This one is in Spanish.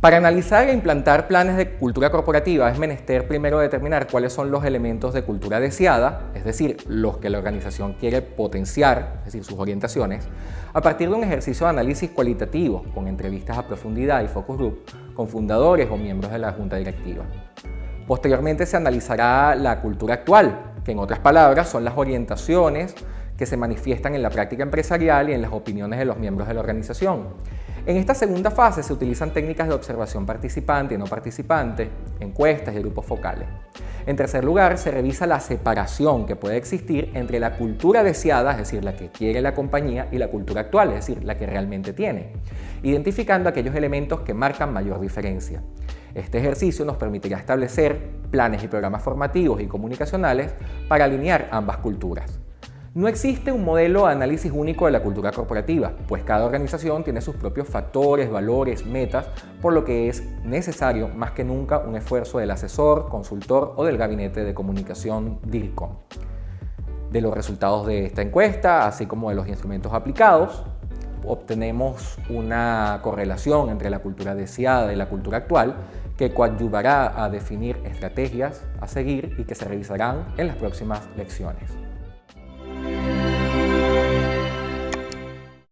Para analizar e implantar planes de cultura corporativa es menester primero determinar cuáles son los elementos de cultura deseada, es decir, los que la organización quiere potenciar, es decir, sus orientaciones, a partir de un ejercicio de análisis cualitativo con entrevistas a profundidad y focus group con fundadores o miembros de la junta directiva. Posteriormente se analizará la cultura actual, que en otras palabras son las orientaciones que se manifiestan en la práctica empresarial y en las opiniones de los miembros de la organización. En esta segunda fase se utilizan técnicas de observación participante y no participante, encuestas y grupos focales. En tercer lugar, se revisa la separación que puede existir entre la cultura deseada, es decir, la que quiere la compañía, y la cultura actual, es decir, la que realmente tiene, identificando aquellos elementos que marcan mayor diferencia. Este ejercicio nos permitirá establecer planes y programas formativos y comunicacionales para alinear ambas culturas. No existe un modelo de análisis único de la cultura corporativa, pues cada organización tiene sus propios factores, valores, metas, por lo que es necesario más que nunca un esfuerzo del asesor, consultor o del gabinete de comunicación DIRCOM. De los resultados de esta encuesta, así como de los instrumentos aplicados, obtenemos una correlación entre la cultura deseada y la cultura actual que coadyuvará a definir estrategias a seguir y que se revisarán en las próximas lecciones.